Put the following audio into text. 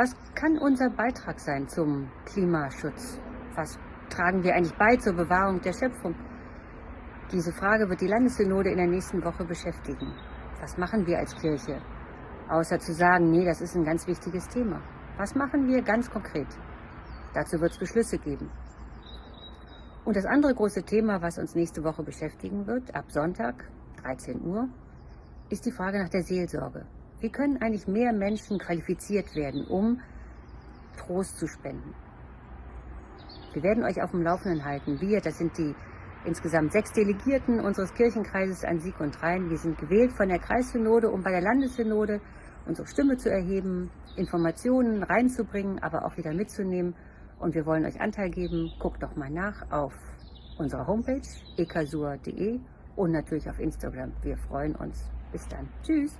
Was kann unser Beitrag sein zum Klimaschutz? Was tragen wir eigentlich bei zur Bewahrung der Schöpfung? Diese Frage wird die Landessynode in der nächsten Woche beschäftigen. Was machen wir als Kirche? Außer zu sagen, nee, das ist ein ganz wichtiges Thema. Was machen wir ganz konkret? Dazu wird es Beschlüsse geben. Und das andere große Thema, was uns nächste Woche beschäftigen wird, ab Sonntag, 13 Uhr, ist die Frage nach der Seelsorge. Wie können eigentlich mehr Menschen qualifiziert werden, um Trost zu spenden? Wir werden euch auf dem Laufenden halten. Wir, das sind die insgesamt sechs Delegierten unseres Kirchenkreises an Sieg und Rhein. Wir sind gewählt von der Kreissynode, um bei der Landessynode unsere Stimme zu erheben, Informationen reinzubringen, aber auch wieder mitzunehmen. Und wir wollen euch Anteil geben. Guckt doch mal nach auf unserer Homepage ekasur.de und natürlich auf Instagram. Wir freuen uns. Bis dann. Tschüss.